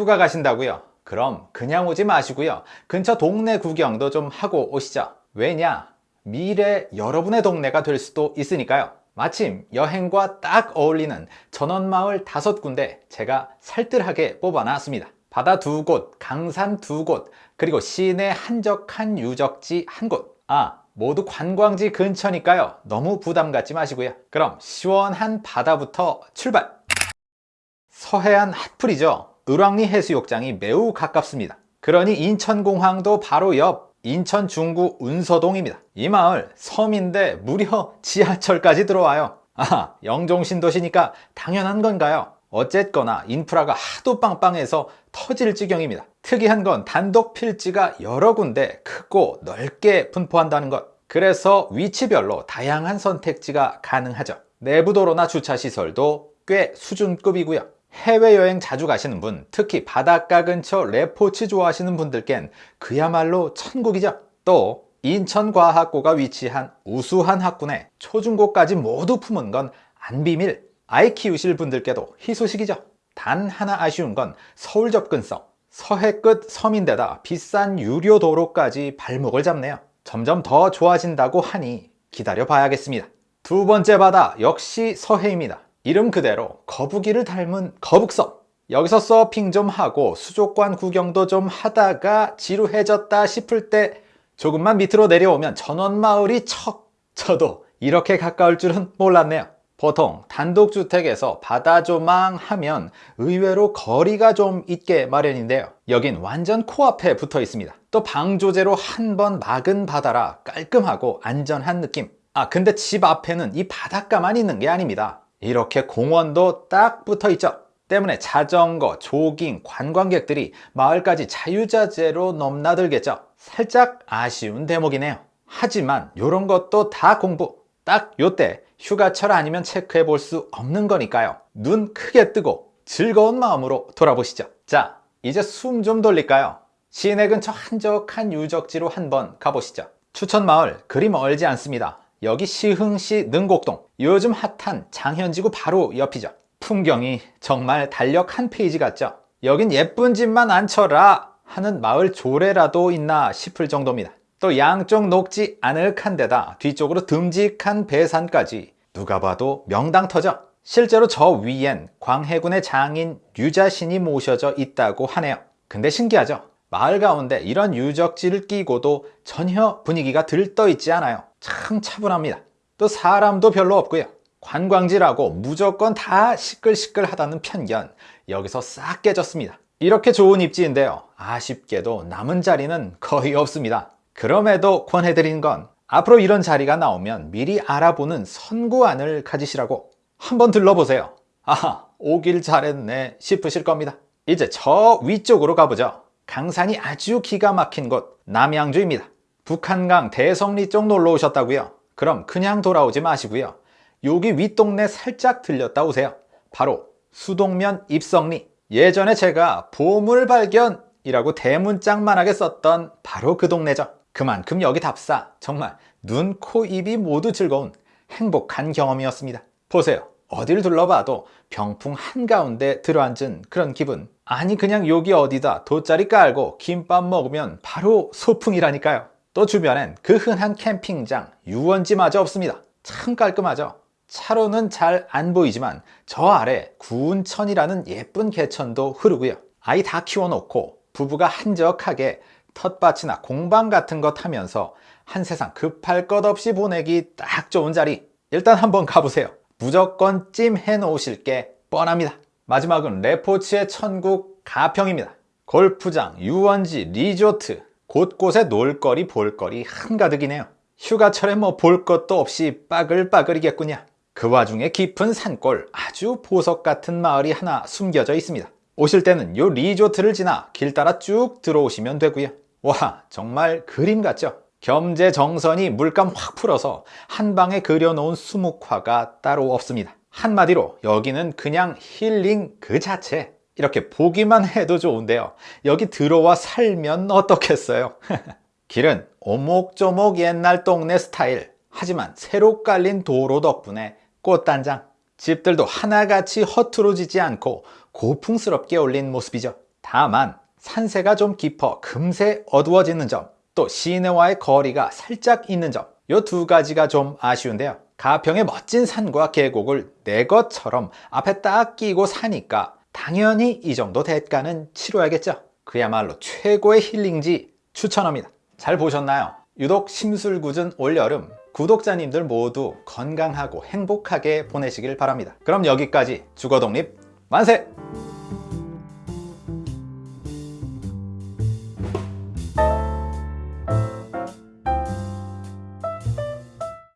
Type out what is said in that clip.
휴가 가신다고요? 그럼 그냥 오지 마시고요. 근처 동네 구경도 좀 하고 오시죠. 왜냐? 미래 여러분의 동네가 될 수도 있으니까요. 마침 여행과 딱 어울리는 전원마을 다섯 군데 제가 살뜰하게 뽑아놨습니다. 바다 두 곳, 강산 두 곳, 그리고 시내 한적한 유적지 한 곳. 아, 모두 관광지 근처니까요. 너무 부담 갖지 마시고요. 그럼 시원한 바다부터 출발! 서해안 핫플이죠. 을왕리 해수욕장이 매우 가깝습니다. 그러니 인천공항도 바로 옆 인천 중구 운서동입니다. 이 마을 섬인데 무려 지하철까지 들어와요. 아, 영종신도시니까 당연한 건가요? 어쨌거나 인프라가 하도 빵빵해서 터질 지경입니다. 특이한 건 단독 필지가 여러 군데 크고 넓게 분포한다는 것. 그래서 위치별로 다양한 선택지가 가능하죠. 내부도로나 주차시설도 꽤 수준급이고요. 해외여행 자주 가시는 분, 특히 바닷가 근처 레포츠 좋아하시는 분들겐 그야말로 천국이죠. 또 인천과학고가 위치한 우수한 학군에 초중고까지 모두 품은 건 안 비밀. 아이 키우실 분들께도 희소식이죠. 단 하나 아쉬운 건 서울 접근성. 서해 끝 섬인데다 비싼 유료 도로까지 발목을 잡네요. 점점 더 좋아진다고 하니 기다려 봐야겠습니다. 두 번째 바다 역시 서해입니다. 이름 그대로 거북이를 닮은 거북섬. 여기서 서핑 좀 하고 수족관 구경도 좀 하다가 지루해졌다 싶을 때 조금만 밑으로 내려오면 전원마을이 척 저도 이렇게 가까울 줄은 몰랐네요. 보통 단독주택에서 바다 조망 하면 의외로 거리가 좀 있게 마련인데요. 여긴 완전 코앞에 붙어 있습니다. 또 방조제로 한 번 막은 바다라 깔끔하고 안전한 느낌. 아 근데 집 앞에는 이 바닷가만 있는 게 아닙니다 이렇게 공원도 딱 붙어 있죠. 때문에 자전거, 조깅, 관광객들이 마을까지 자유자재로 넘나들겠죠. 살짝 아쉬운 대목이네요. 하지만 이런 것도 다 공부. 딱 요때 휴가철 아니면 체크해 볼 수 없는 거니까요. 눈 크게 뜨고 즐거운 마음으로 돌아보시죠. 자 이제 숨 좀 돌릴까요? 시내 근처 한적한 유적지로 한번 가보시죠. 추천마을 그리 멀지 않습니다 여기 시흥시 능곡동 요즘 핫한 장현지구 바로 옆이죠. 풍경이 정말 달력 한 페이지 같죠? 여긴 예쁜 집만 안 쳐라 하는 마을 조례라도 있나 싶을 정도입니다. 또 양쪽 녹지 아늑한 데다 뒤쪽으로 듬직한 배산까지 누가 봐도 명당터죠. 실제로 저 위엔 광해군의 장인 류자신이 모셔져 있다고 하네요. 근데 신기하죠? 마을 가운데 이런 유적지를 끼고도 전혀 분위기가 들떠 있지 않아요 참 차분합니다. 또 사람도 별로 없고요. 관광지라고 무조건 다 시끌시끌하다는 편견 여기서 싹 깨졌습니다. 이렇게 좋은 입지인데요. 아쉽게도 남은 자리는 거의 없습니다. 그럼에도 권해드린 건 앞으로 이런 자리가 나오면 미리 알아보는 선구안을 가지시라고 한번 들러보세요. 아하 오길 잘했네 싶으실 겁니다. 이제 저 위쪽으로 가보죠. 강산이 아주 기가 막힌 곳 남양주입니다 북한강 대성리 쪽 놀러 오셨다고요? 그럼 그냥 돌아오지 마시고요. 여기 윗동네 살짝 들렸다 오세요. 바로 수동면 입성리. 예전에 제가 보물 발견이라고 대문짝만하게 썼던 바로 그 동네죠. 그만큼 여기 답사 정말 눈, 코, 입이 모두 즐거운 행복한 경험이었습니다. 보세요. 어딜 둘러봐도 병풍 한가운데 들어앉은 그런 기분 아니 그냥 여기 어디다 돗자리 깔고 김밥 먹으면 바로 소풍이라니까요 또 주변엔 그 흔한 캠핑장, 유원지마저 없습니다. 참 깔끔하죠? 차로는 잘 안 보이지만 저 아래 구운 천이라는 예쁜 개천도 흐르고요. 아이 다 키워놓고 부부가 한적하게 텃밭이나 공방 같은 것 하면서 한 세상 급할 것 없이 보내기 딱 좋은 자리 일단 한번 가보세요. 무조건 찜해 놓으실 게 뻔합니다. 마지막은 레포츠의 천국 가평입니다. 골프장, 유원지, 리조트 곳곳에 놀거리 볼거리 한가득이네요. 휴가철에 뭐 볼 것도 없이 빠글빠글이겠군요. 그 와중에 깊은 산골 아주 보석 같은 마을이 하나 숨겨져 있습니다. 오실 때는 요 리조트를 지나 길 따라 쭉 들어오시면 되고요. 와 정말 그림 같죠? 겸재 정선이 물감 확 풀어서 한 방에 그려놓은 수묵화가 따로 없습니다. 한마디로 여기는 그냥 힐링 그 자체 이렇게 보기만 해도 좋은데요. 여기 들어와 살면 어떻겠어요? 길은 오목조목 옛날 동네 스타일. 하지만 새로 깔린 도로 덕분에 꽃단장 집들도 하나같이 허투루지지 않고 고풍스럽게 올린 모습이죠. 다만 산세가 좀 깊어 금세 어두워지는 점, 또 시내와의 거리가 살짝 있는 점, 이 두 가지가 좀 아쉬운데요. 가평의 멋진 산과 계곡을 내 것처럼 앞에 딱 끼고 사니까 당연히 이 정도 대가는 치러야겠죠. 그야말로 최고의 힐링지 추천합니다. 잘 보셨나요? 유독 심술궂은 올여름 구독자님들 모두 건강하고 행복하게 보내시길 바랍니다. 그럼 여기까지 주거독립 만세!